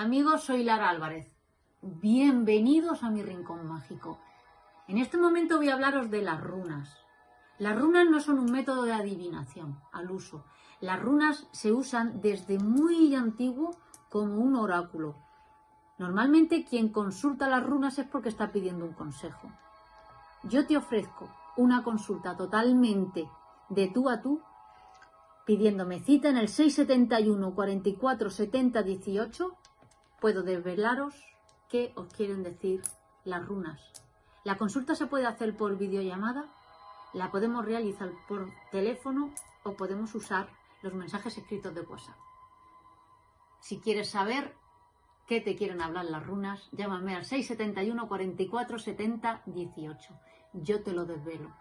Amigos, soy Lara Álvarez. Bienvenidos a mi rincón mágico. En este momento voy a hablaros de las runas. Las runas no son un método de adivinación al uso. Las runas se usan desde muy antiguo como un oráculo. Normalmente quien consulta las runas es porque está pidiendo un consejo. Yo te ofrezco una consulta totalmente de tú a tú pidiéndome cita en el 671 44 70 18 puedo desvelaros qué os quieren decir las runas. La consulta se puede hacer por videollamada, la podemos realizar por teléfono o podemos usar los mensajes escritos de WhatsApp. Si quieres saber qué te quieren hablar las runas, llámame al 671 44 70 18. Yo te lo desvelo.